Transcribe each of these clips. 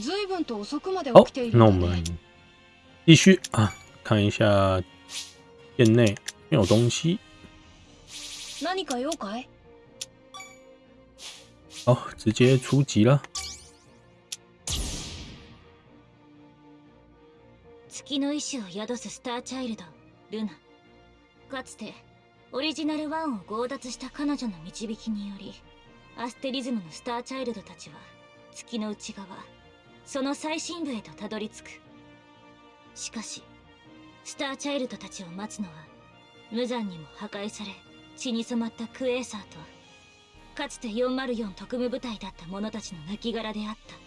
随分と遅くまで好起きてい，る那我んだね。们继续啊，看一下。店内没有东西。何か用かい？好，直接出击了。月の意志を宿すスターチャイルドルナ。かつてオリジナル1を強奪した彼女の導きによりアステリズムのスターチャイルドたちは月の内側その最深部へとたどり着く。しかしスターチャイルドたちを待つのは無残にも破壊され血に染まったクエーサーとかつて404特務部隊だった者たちの亡骸であった。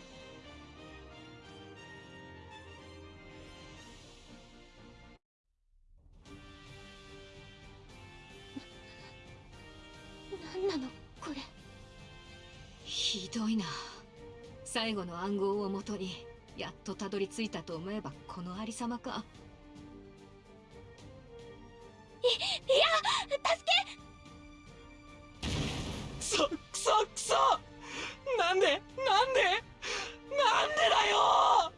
最後の暗号をもとにやっとたどり着いたと思えばこのありさまか。くそくそくそ。なんでなんでなんでだよ。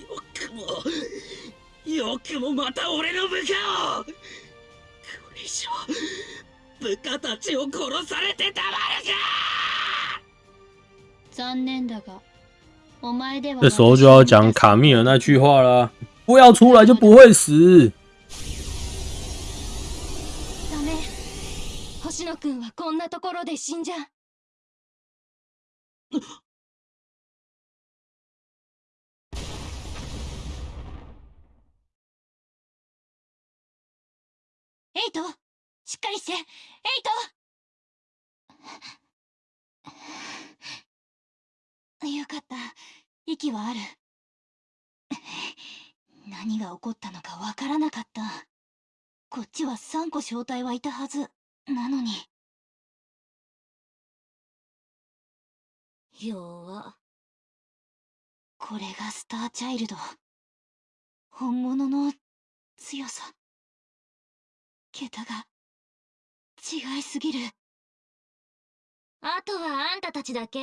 よくもよくもまた俺の部下を。これ以上部下たちを殺されてたまるか！残念だがお前では这时候就要讲卡米尔那句话啦：不要出来就不会死。ダメ。星野くんはこんなところで死んじゃエイトしっかりして。エイト。よかった。息はある。何が起こったのかわからなかった。こっちは3個正体はいたはず。なのに。弱。これがスターチャイルド。本物の強さ。桁が違いすぎる。あとはあんたたちだけ。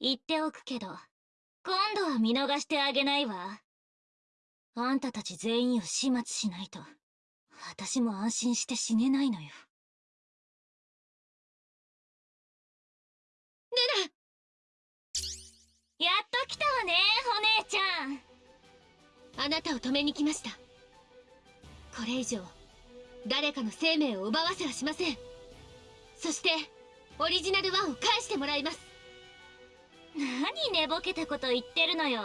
言っておくけど。今度は見逃してあげないわ。あんたたち全員を始末しないと。私も安心して死ねないのよ。ルナやっと来たわねお姉ちゃん。あなたを止めに来ました。これ以上誰かの生命を奪わせはしません。そしてオリジナル1を返してもらいます。何寝ぼけたこと言ってるのよ。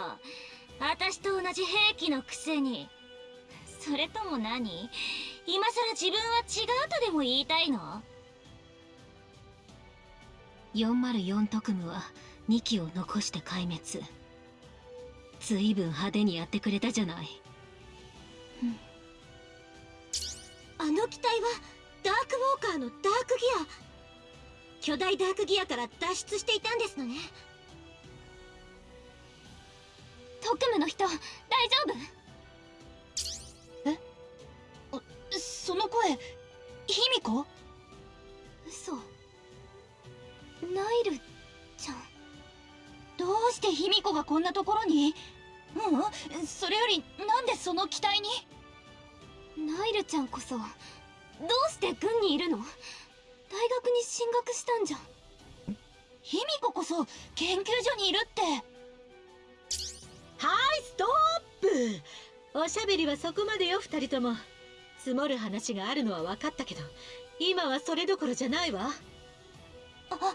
私と同じ兵器のくせに。それとも何？今さら自分は違うとでも言いたいの？404特務は2機を残して壊滅。ずいぶん派手にやってくれたじゃない、あの機体はダークウォーカーのダークギア。巨大ダークギアから脱出していたんですのね。特務の人大丈夫？え？その声卑弥呼？嘘。ナイルちゃん。どうして卑弥呼がこんなところに？ううんそれよりなんでその機体に？ナイルちゃんこそどうして軍にいるの？大学に進学したんじゃ。ん卑弥呼こそ研究所にいるって。はいストップ！おしゃべりはそこまでよ二人とも。積もる話があるのは分かったけど今はそれどころじゃないわ。あ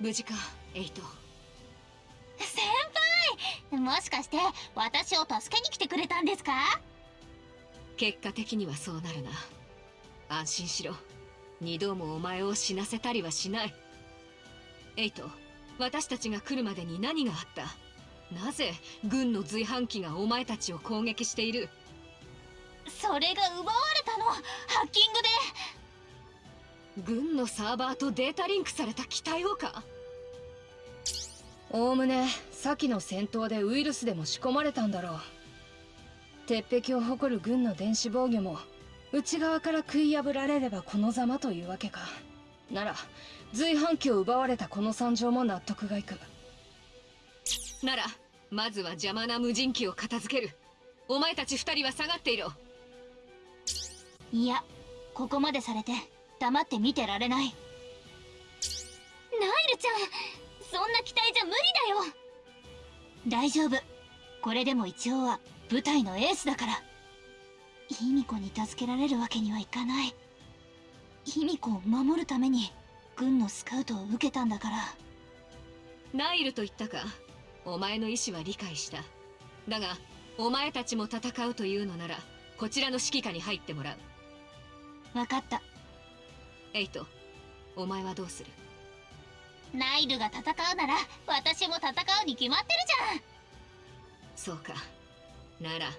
無事かエイト。先輩もしかして私を助けに来てくれたんですか？結果的にはそうなるな。安心しろ。二度もお前を死なせたりはしない。エイト私たちが来るまでに何があった？なぜ軍の随伴機がお前たちを攻撃している？それが奪われたの？ハッキングで。軍のサーバーとデータリンクされた機体をか？おおむね先の戦闘でウイルスでも仕込まれたんだろう。鉄壁を誇る軍の電子防御も内側から食い破られればこのざまというわけか。なら随伴機を奪われたこの惨状も納得がいく。ならまずは邪魔な無人機を片付ける。お前たち二人は下がっていろ。いやここまでされて黙って見てられない。ナイルちゃんそんな期待じゃ無理だよ。大丈夫。これでも一応は部隊のエースだから。卑弥呼に助けられるわけにはいかない。卑弥呼を守るために軍のスカウトを受けたんだから。ナイルと言ったか。お前の意思は理解した。だがお前たちも戦うというのならこちらの指揮下に入ってもらう。分かった。エイトお前はどうする？ナイルが戦うなら私も戦うに決まってるじゃんそうかなら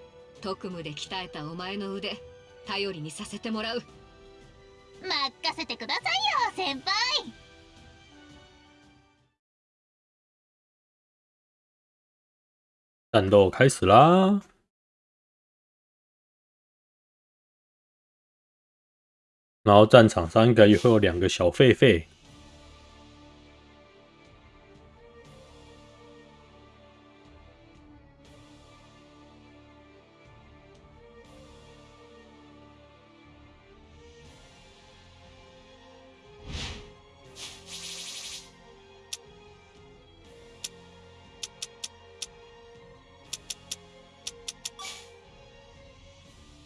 特務で鍛えたお前の腕頼りにさせてもらう任せてくださいよ先輩战斗开始啦！然后战场上应该也会有两个小狒狒。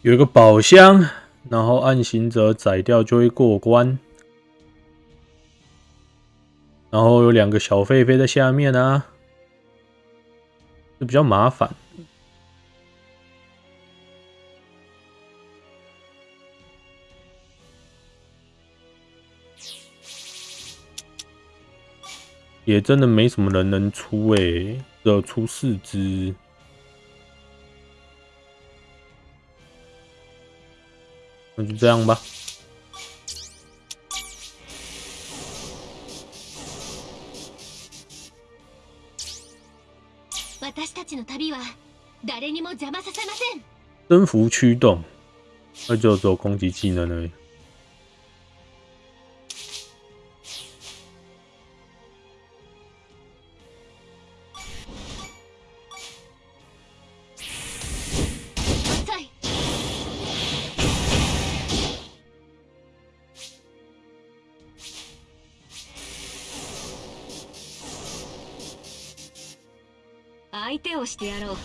有一个宝箱，然后暗行者宰掉就会过关。然后有两个小狒狒在下面啊，就比较麻烦。也真的没什么人能出诶，只有出四只。那就这样吧。私たちの旅は誰にも邪魔させません征服驱动，那就只有攻击技能而已。してやろう。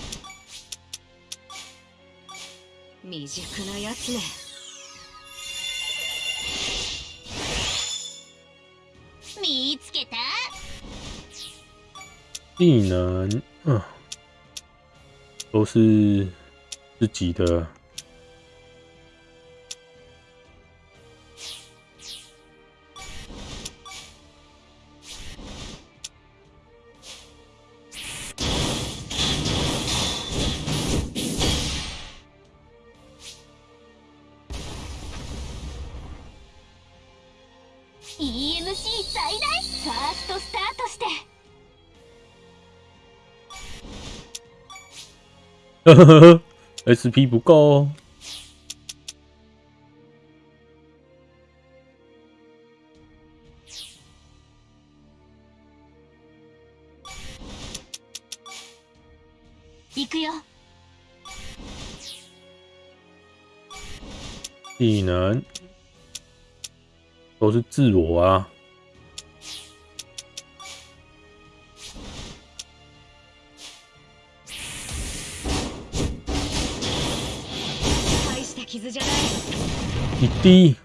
未熟なやつめね。見つけた。技能，嗯，都是自己的。SP 不够哦。行くよ技能都是自我啊。一滴，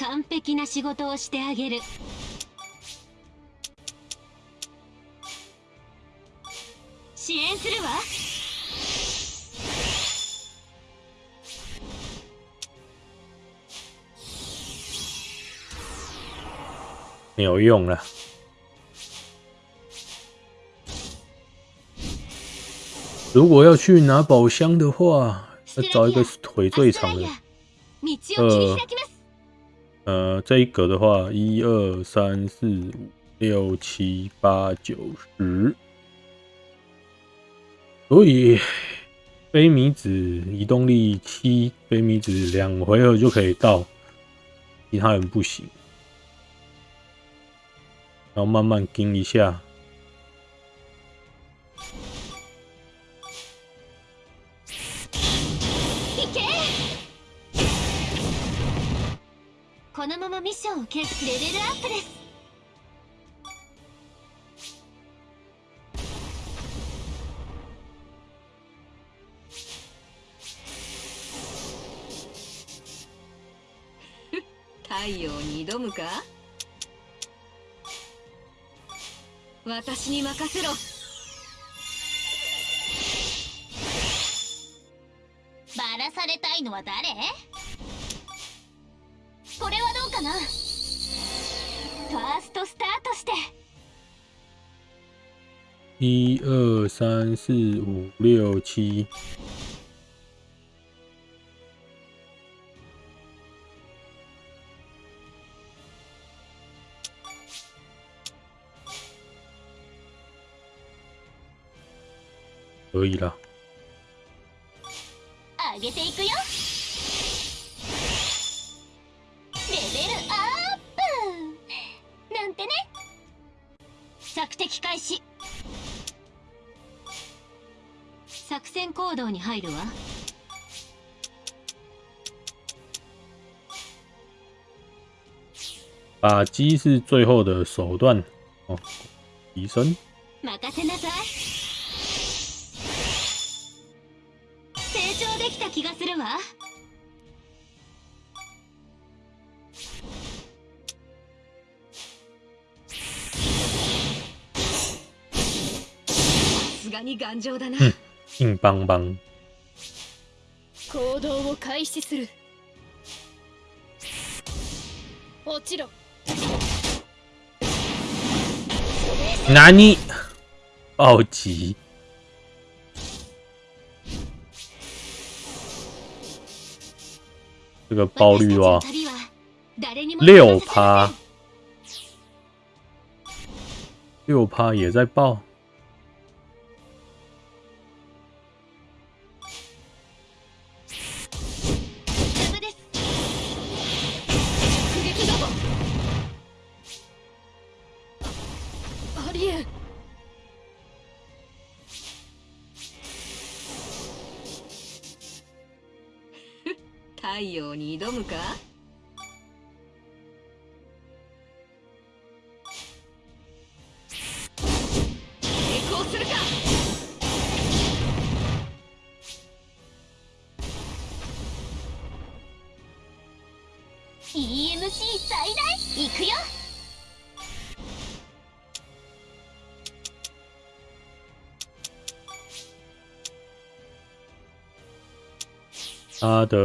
完璧な仕事をしてあげる支援するわ没有用了。如果要去拿宝箱的话，要找一个腿最长的。道を切り開きます呃，这一格的话，一二三四五六七八九十，所以狒 飞米子移动力七，飞米子两回合就可以到，其他人不行。然后慢慢盯一下， このままミッションを継続レベルアップです。太陽に挑むか？私に任せろ。バラされたいのは誰？これはかなファーストスタートして。一二三四五六七，可以了。上げていくよ戦行動に入るわ。打击是最后的手段。哦，提升。任せなさい。成長できた気がするわ。さすがに頑丈だな、うん硬邦邦。行動を開始する落ちろ哪里？暴击！这个爆率哇私たちの旅は誰にも六邪魔させません趴，六趴也在爆。 挑むか？成功するか？EMC 最大！いくよ！他的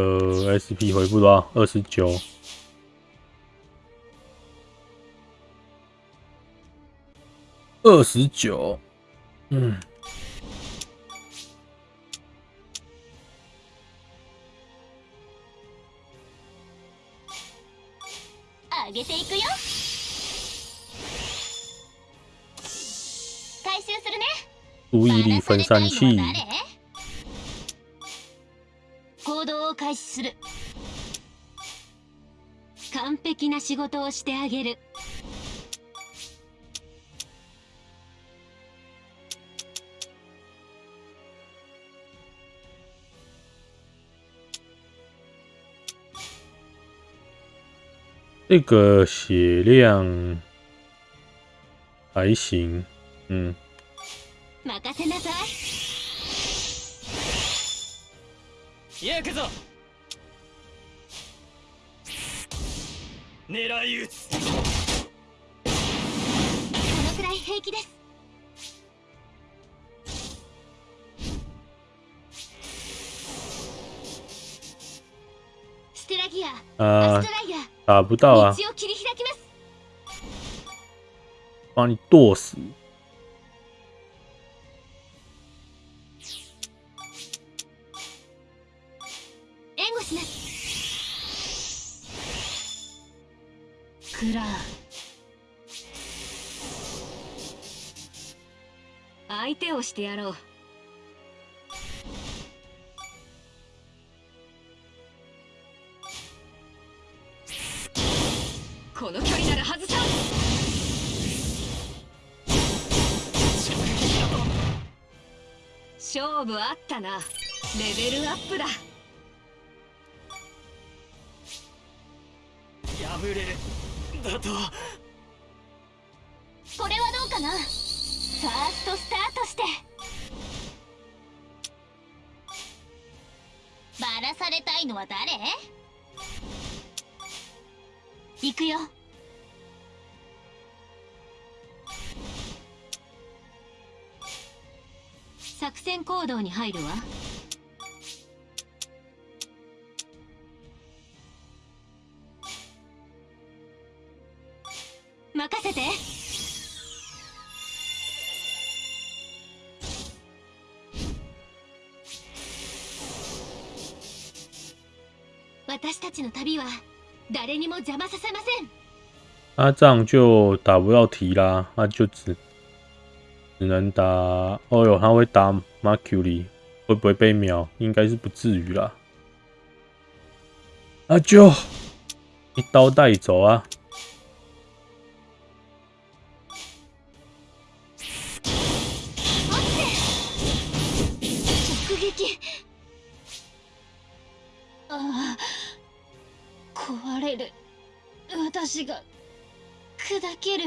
SP 回复多少？二十九。二十九，嗯，上げていくよ回収するね注意力分散器， 仕事をしてあげる。这个血量还行，嗯，任せなさい。行くぞ狙い撃つこのくらい平気です。ステラギアア啊スト、ライヤー打不到啊，把你剁死。ら相手をしてやろう。この距離なら外さ勝負あったな。レベルアップだ。破れる。だと。これはどうかな？ファーストスタートして。バラされたいのは誰？行くよ。作戦行動に入るわ。私たちの旅は誰にも邪魔させません那这样就打不到题啦，那就只只能打。哦哟，他会打 Mercury，会不会被秒？应该是不至于啦。那就一刀带走啊！私が砕ける。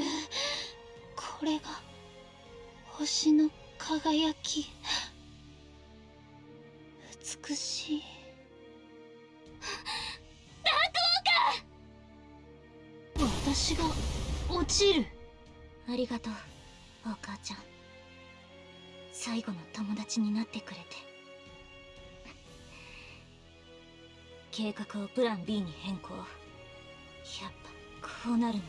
これが星の輝き。美しい。ダークウォーカー！私が落ちる。ありがとうお母ちゃん。最後の友達になってくれて。計画をプラン B に変更。やっぱこうなるのね。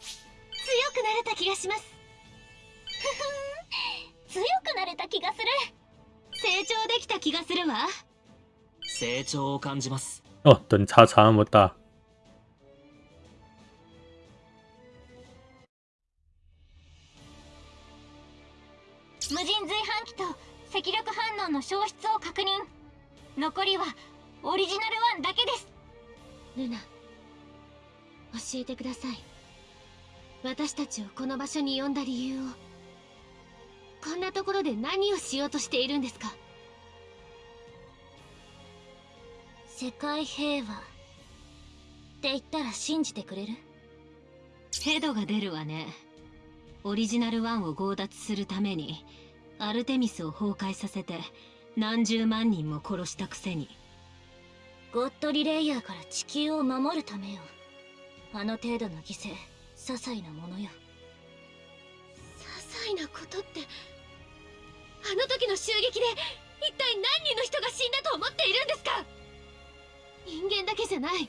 強くなれた気がします。強くなれた気がする。成長できた気がするわ。成長を感じます。哦，等差差那么大，無人随赤力反応の消失を確認。残りはオリジナル1だけです。ルナ教えてください。私たちをこの場所に呼んだ理由を。こんなところで何をしようとしているんですか？世界平和って言ったら信じてくれる？ヘドが出るわね。オリジナル1を強奪するためにアルテミスを崩壊させて何十万人も殺したくせに。ゴッドリレイヤーから地球を守るためよ。あの程度の犠牲些細なものよ。些細なことってあの時の襲撃で一体何人の人が死んだと思っているんですか？人間だけじゃない。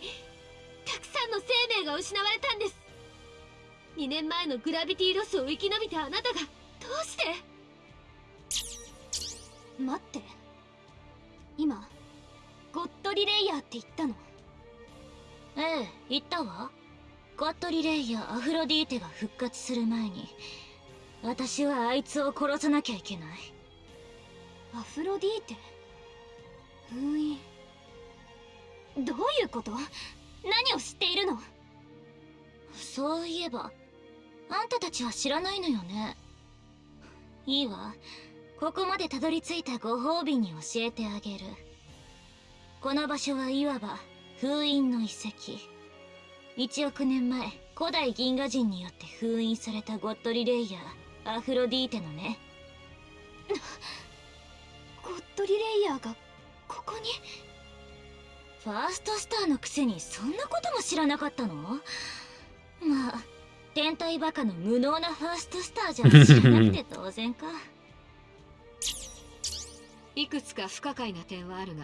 たくさんの生命が失われたんです。2年前のグラビティロスを生き延びたあなたがどうして？待って。今ゴッドリレイヤーって言ったの。ええ言ったわ。ゴッドリレイヤーアフロディーテが復活する前に。私はあいつを殺さなきゃいけない。アフロディーテ？封印？どういうこと？何を知っているの？そういえばあんたたちは知らないのよね。いいわここまでたどり着いたご褒美に教えてあげる。この場所はいわば封印の遺跡。1億年前古代銀河人によって封印されたゴッドリレイヤーアフロディーテのね。ゴッドリレイヤーがここに？ファーストスターのくせにそんなことも知らなかったの？まあ天体バカの無能なファーストスターじゃ知らなくて当然かいくつか不可解な点はあるが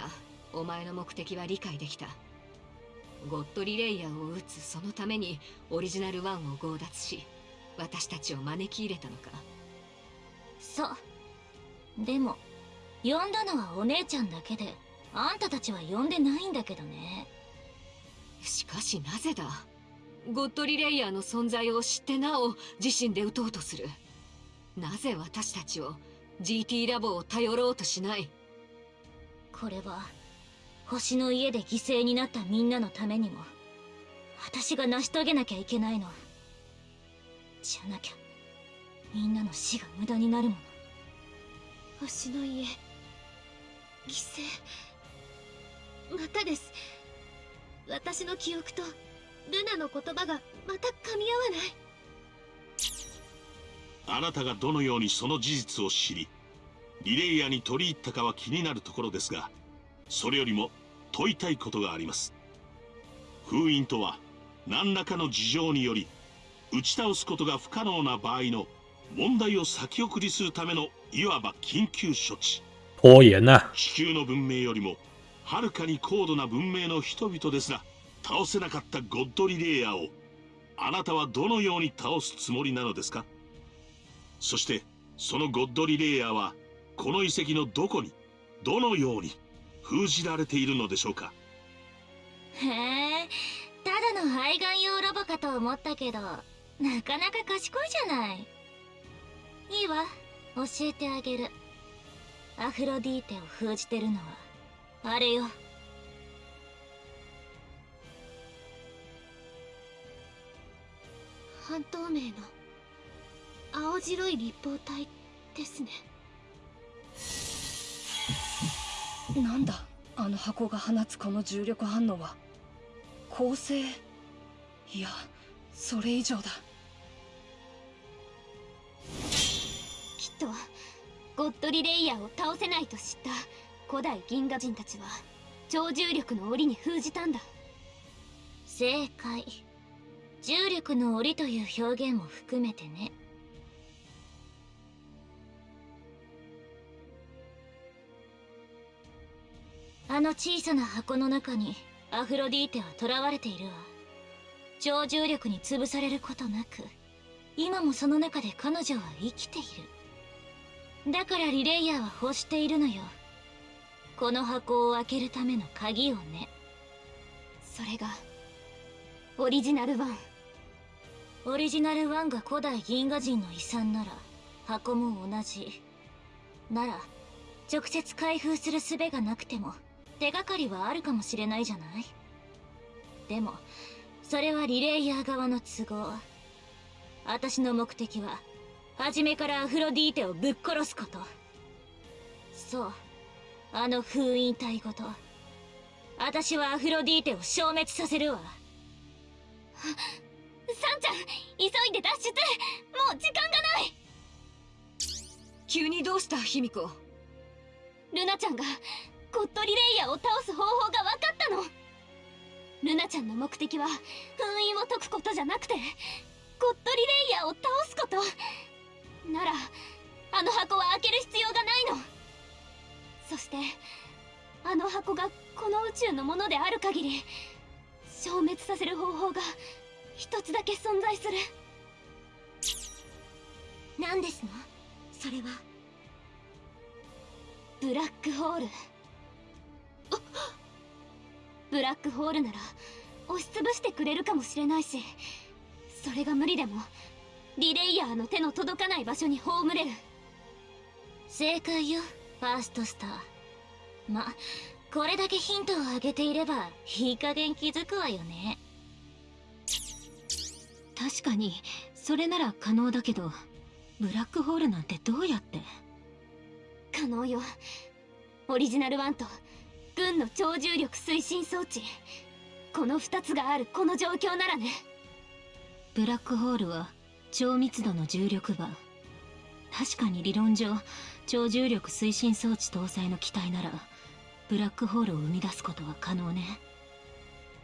お前の目的は理解できた。ゴッドリレイヤーを撃つそのためにオリジナル1を強奪し私たちを招き入れたのか。そう。でも呼んだのはお姉ちゃんだけであんたたちは呼んでないんだけどね。しかしなぜだ？ゴッドリレイヤーの存在を知ってなお自身で撃とうとする。なぜ私たちを GT ラボを頼ろうとしない。これは星の家で犠牲になったみんなのためにも私が成し遂げなきゃいけないの。じゃなきゃみんなの死が無駄になるもの。星の家犠牲。またです。私の記憶とルナの言葉がまた噛み合わない。あなたがどのようにその事実を知りリレイヤーに取り入ったかは気になるところですがそれよりも問いたいことがあります。封印とは何らかの事情により打ち倒すことが不可能な場合の問題を先送りするためのいわば緊急処置。地球の文明よりもはるかに高度な文明の人々ですら倒せなかったゴッドリレイヤーをあなたはどのように倒すつもりなのですか？そしてそのゴッドリレイヤーはこの遺跡のどこにどのように封じられているのでしょうか？へえただの愛玩用ロボかと思ったけどなかなか賢いじゃない。いいわ教えてあげる。アフロディーテを封じてるのはあれよ。半透明の青白い立方体ですね。なんだあの箱が放つこの重力反応は。恒星いやそれ以上だ。きっとゴッドリレイヤーを倒せないと知った古代銀河人たちは超重力の檻に封じたんだ。正解。重力の檻という表現も含めてねあの小さな箱の中にアフロディーテは囚われているわ。超重力に潰されることなく今もその中で彼女は生きている。だからリレイヤーは欲しているのよ。この箱を開けるための鍵をね。それがオリジナル1オリジナル1が古代銀河人の遺産なら箱も同じ。なら直接開封する術がなくても手がかりはあるかもしれないじゃない。でもそれはリレイヤー側の都合。私の目的は初めからアフロディーテをぶっ殺すこと。そう。あの封印体ごと。私はアフロディーテを消滅させるわ。サンちゃん急いで脱出。もう時間がない。急にどうした卑弥呼ルナちゃんがゴッドリレイヤーを倒す方法が分かったの。ルナちゃんの目的は封印を解くことじゃなくてゴッドリレイヤーを倒すこと。ならあの箱は開ける必要がないの。そしてあの箱がこの宇宙のものである限り消滅させる方法が一つだけ存在する。何ですの？それはブラックホール。ブラックホールなら押しつぶしてくれるかもしれないしそれが無理でもリレイヤーの手の届かない場所に葬れる。正解よファーストスター。まこれだけヒントをあげていればいい加減気づくわよね。確かにそれなら可能だけどブラックホールなんてどうやって？可能よ。オリジナル1と軍の超重力推進装置。この2つがあるこの状況ならね。ブラックホールは超密度の重力場確かに理論上超重力推進装置搭載の機体ならブラックホールを生み出すことは可能ね。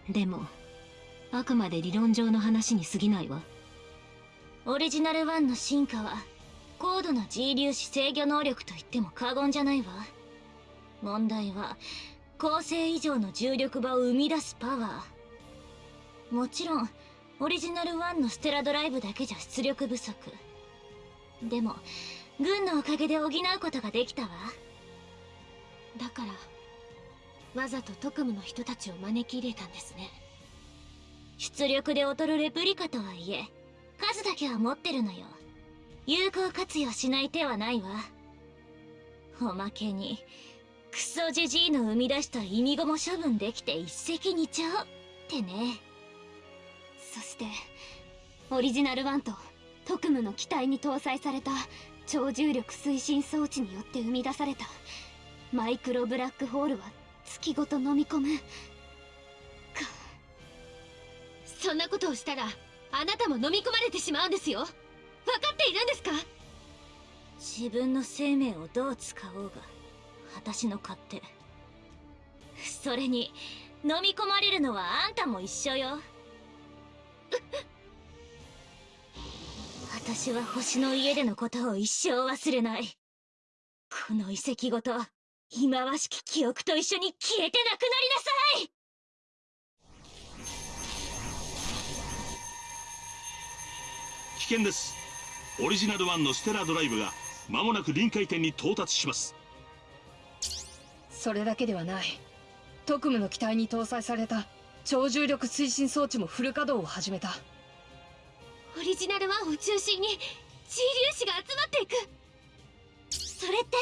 でもあくまで理論上の話に過ぎないわ。オリジナル1の進化は高度な G 粒子制御能力と言っても過言じゃないわ。問題は恒星以上の重力場を生み出すパワー。もちろんオリジナル1のステラドライブだけじゃ出力不足。でも軍のおかげで補うことができたわ。だからわざと特務の人たちを招き入れたんですね。出力で劣るレプリカとはいえ数だけは持ってるのよ。有効活用しない手はないわ。おまけにクソジジイの生み出した意味語も処分できて一石二鳥ってね。そしてオリジナル1と特務の機体に搭載された超重力推進装置によって生み出されたマイクロブラックホールは月ごと飲み込む。かそんなことをしたらあなたも飲み込まれてしまうんですよ。分かっているんですか？自分の生命をどう使おうが私の勝手。それに飲み込まれるのはあんたも一緒よ。私は星の家でのことを一生忘れない。この遺跡ごと忌まわしき記憶と一緒に消えてなくなりなさい。危険です。オリジナル1のステラドライブが間もなく臨界点に到達します。それだけではない。特務の機体に搭載された超重力推進装置もフル稼働を始めた。オリジナル1を中心に G 粒子が集まっていく。それって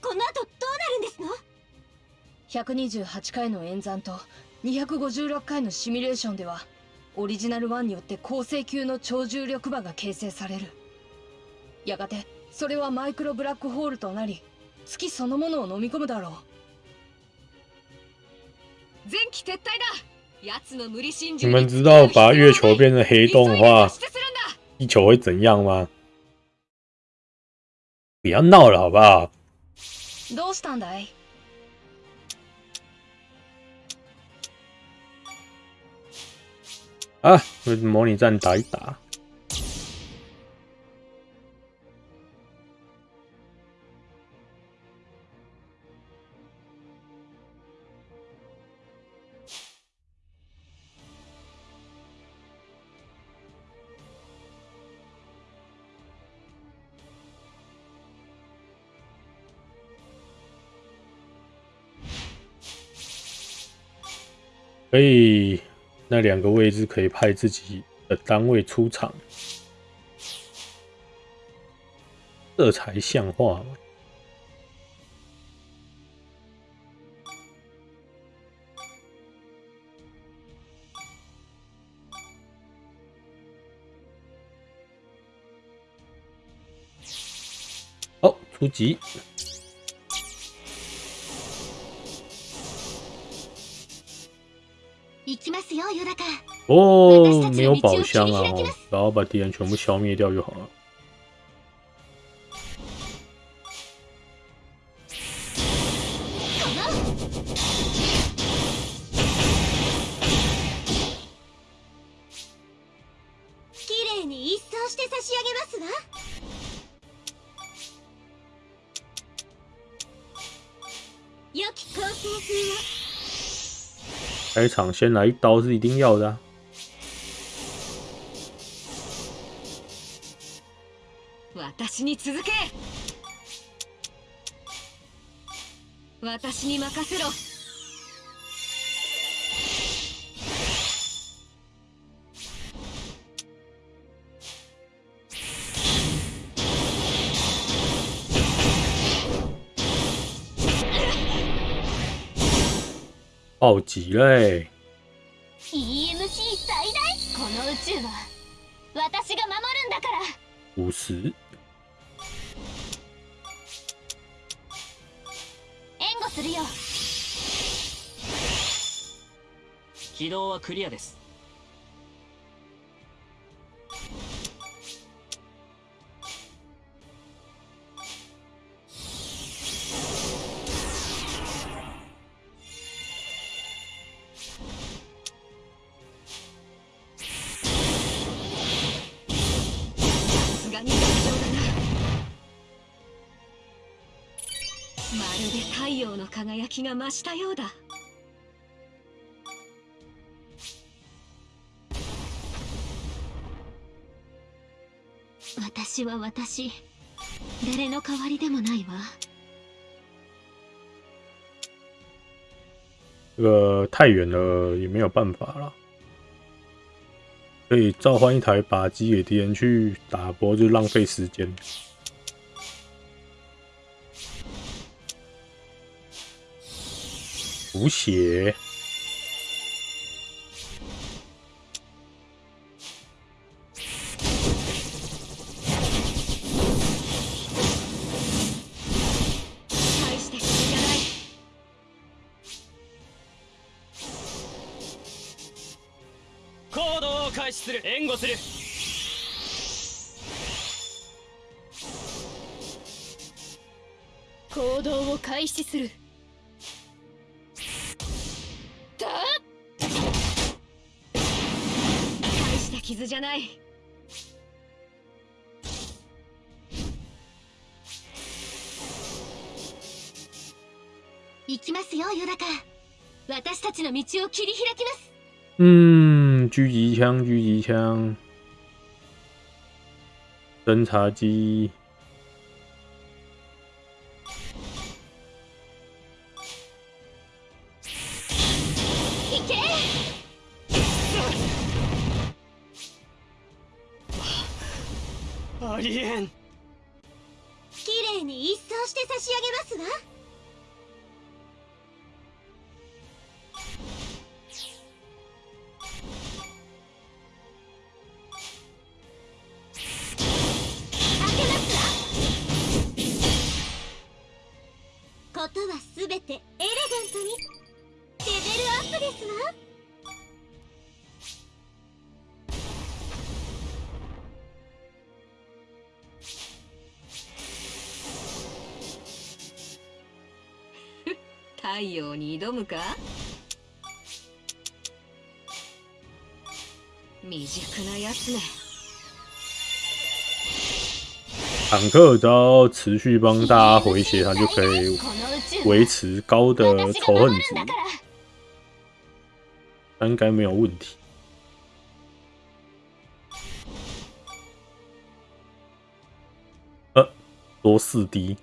この後どうなるんですの？128回の演算と256回のシミュレーションではオリジナル1によって恒星級の超重力場が形成される。やがてそれはマイクロブラックホールとなり月そのものを飲み込むだろう你中们知道把月球变成黑洞的话，急いで脱出するんだ地球会怎样吗？不要闹了好不好？どうしたんだい啊，模拟战打一打。 可以，那两个位置可以派自己的单位出场，这才像话嘛。哦，出击！哦，没有宝箱啊，哦，然后把敌人全部消灭掉就好了。场先来一刀是一定要的、啊。私に続け私に任せろ 暴击嘞！EMC 最大。この宇宙は私が守るんだから。五十，援護するよ。起動はクリアですの輝きが増したようだ私は私誰の代わりでもないわ这个太远了也没有办法了。可以召唤一台靶机给敌人去打，不过就浪费时间。补血。を開始する援護する行動を開始する傷じゃない。行きますよユダカ。私たちの道を切り開きます。うん，狙击枪，狙击枪，侦察机，か未熟なやつね坦克只要持续帮大家回血，他就可以この宇宙维持高的私が仇恨值守るんだ，から那应该没有问题。呃，多四 D，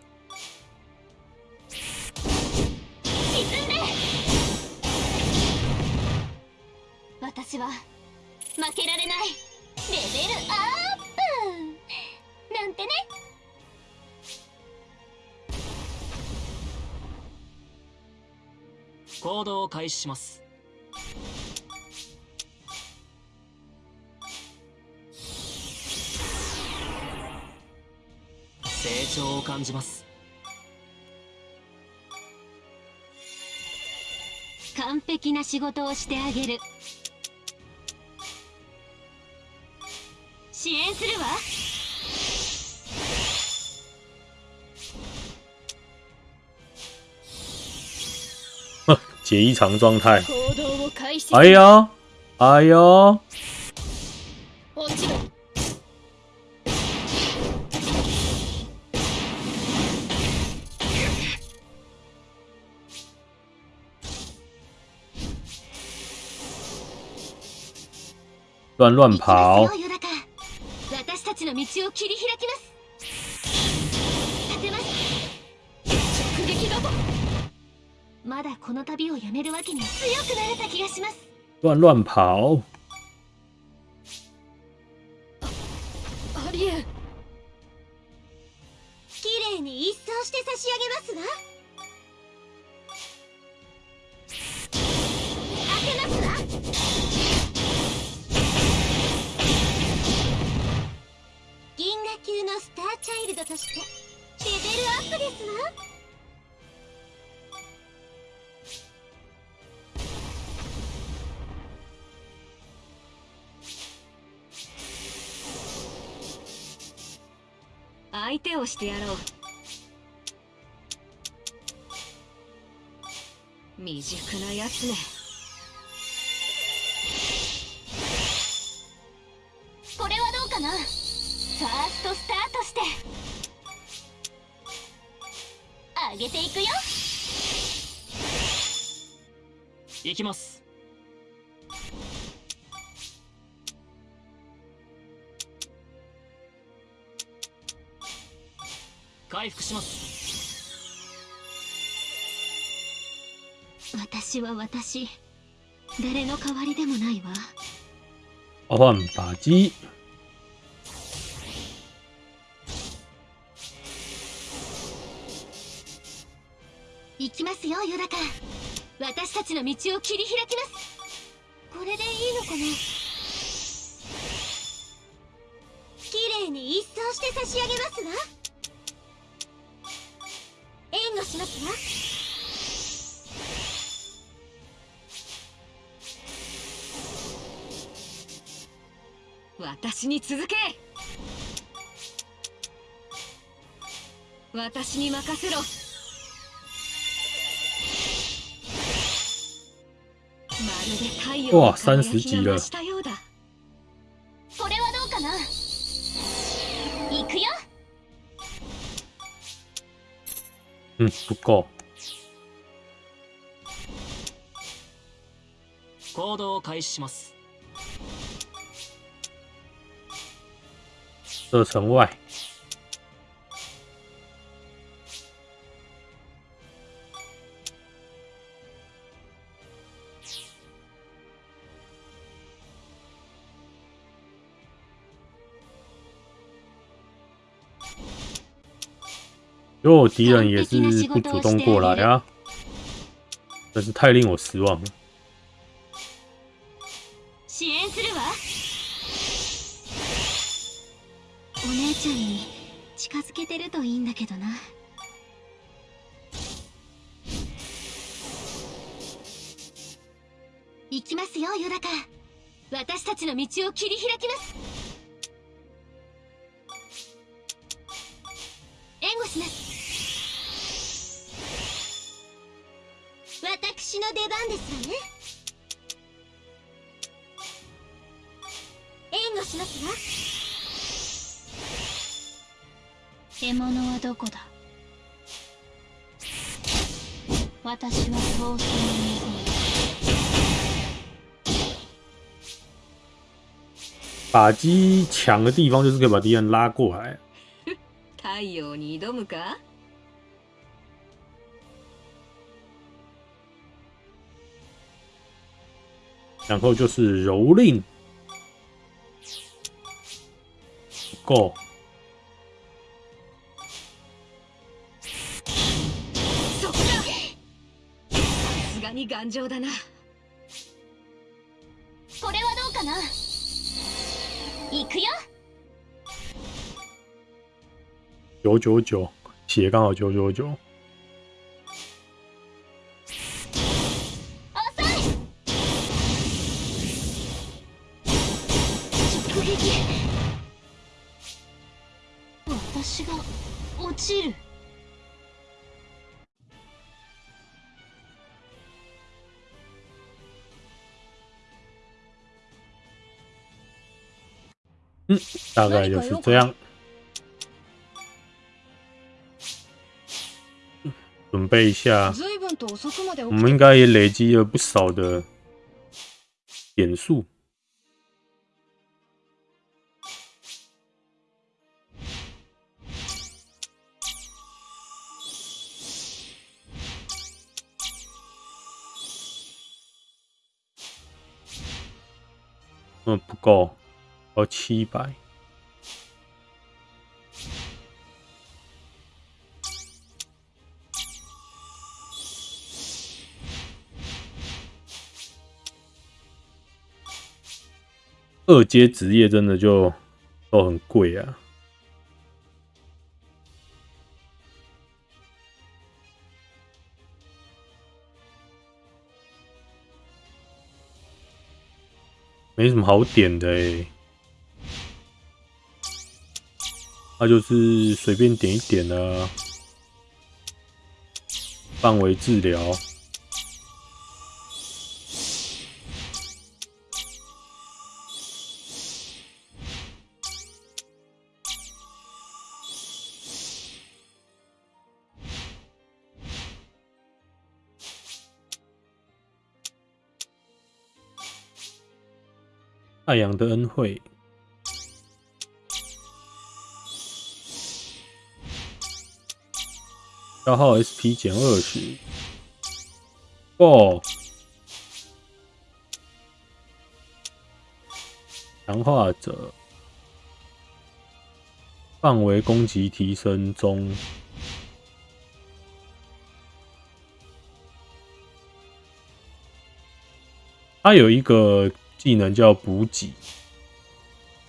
します。成長を感じます。完璧な仕事をしてあげる。支援するわ。解异常状态。行動を開始する哎呦，哎呦，もちろん乱乱跑乱乱跑，をしてやろう。未熟なやつねこれはどうかな？ファーストスタートして。上げていくよ。行きます。回復します。私は私誰の代わりでもないわ。召唤靶机，行行きますよヨダカ。私たちの道を切り開きます。これでいいのかな。綺麗に一掃して差し上げますわしますわ。私に続け。私に任せろ。まるで太陽哇の輝き级了が増した嗯，不够。行動を開始します。射程外，如果敌人也是不主动过来啊，真是太令我失望了。支援するわお姉ちゃんに近づけてるといいんだけどな行きますよヨダカ私たちの道を切り開きます私の出番ですわね。援護しますわ。獲物はどこだ？私は闘争の望む靶机强的地方就是可以把敌人拉过来。太陽に挑むか？然后就是蹂躏，不够，そこださすがに頑丈だなこれはどうかな行くよ九九九，血刚好九九九， 大概就是这样。准备一下，随分と遅くまで起我きて们应该也累积了不少的点数。嗯，不够，要七百。 二阶职业真的就都很贵啊。没什么好点的诶、那就是随便点一点啊。范围治疗，太阳的恩惠。消耗 sp 减二十。哦。强化者范围攻击提升中。它有一个技能叫补给，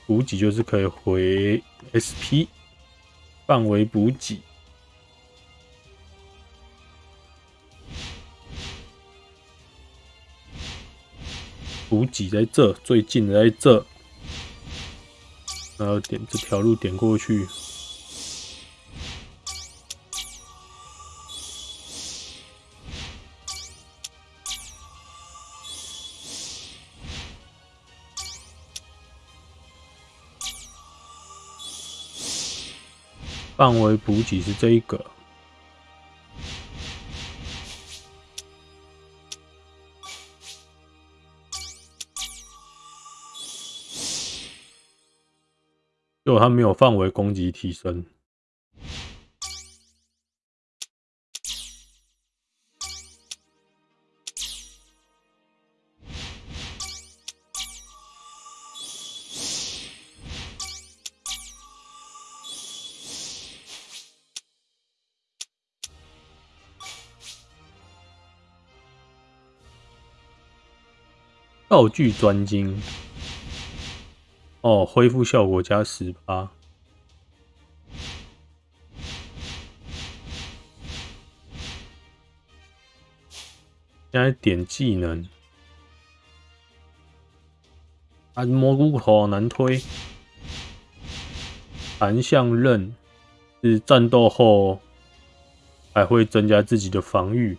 补给就是可以回 SP 范围补给。补给在这，最近的在这，然后点这条路点过去。范围补给是这一个。就它没有范围攻击提升。道具专精。哦，恢复效果加十八。现在点技能，按蘑菇头难推。弹向刃是战斗后还会增加自己的防御。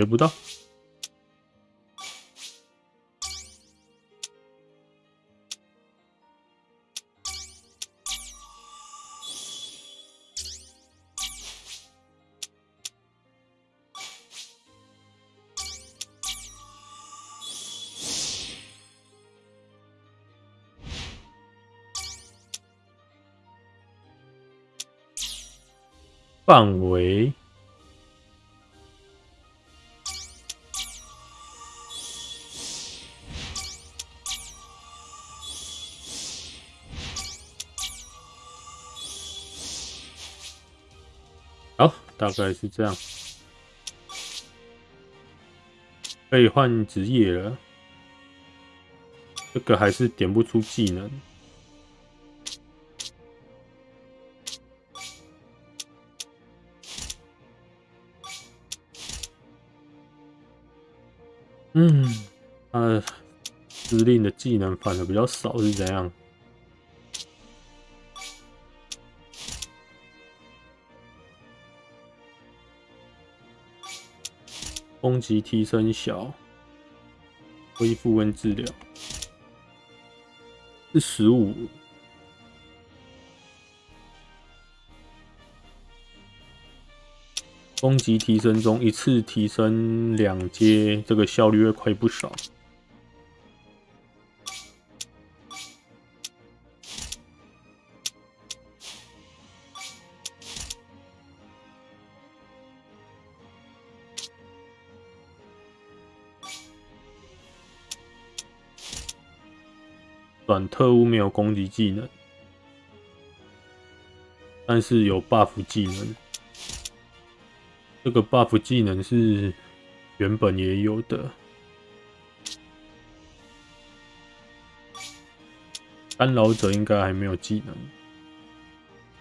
学不到。范围。大概是这样，可以换职业了。这个还是点不出技能。嗯，他的，司令的技能反而比较少，是怎样？攻击提升小，恢复跟治疗是十五。攻击提升中，一次提升两阶，这个效率会快不少。短特务没有攻击技能，但是有 buff 技能。这个 buff 技能是原本也有的。干扰者应该还没有技能，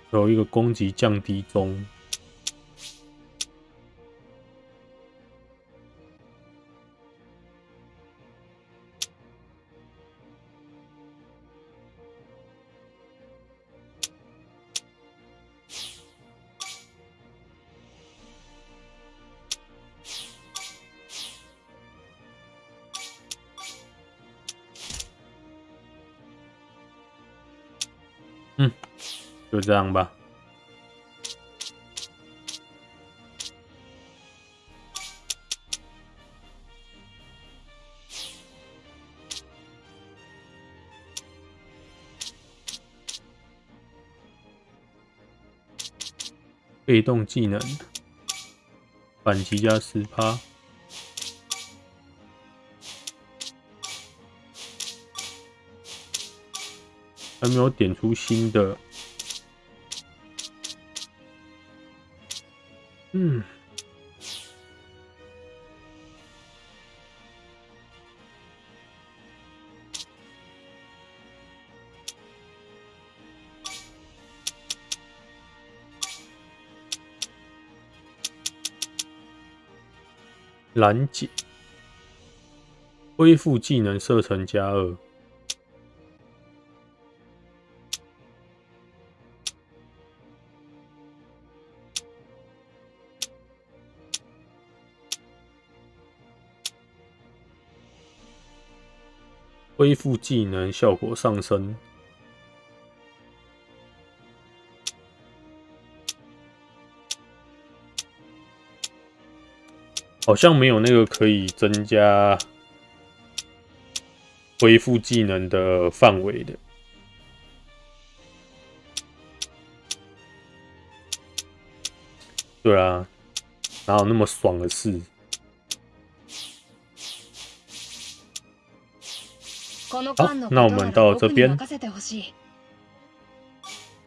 有一个攻击降低中。这样吧。被动技能，反击加十趴。还没有点出新的。嗯，拦截，恢复技能射程加二。恢复技能效果上升，好像没有那个可以增加恢复技能的范围的。对啊，哪有那么爽的事？この間の那我们到这边僕に任せてほしい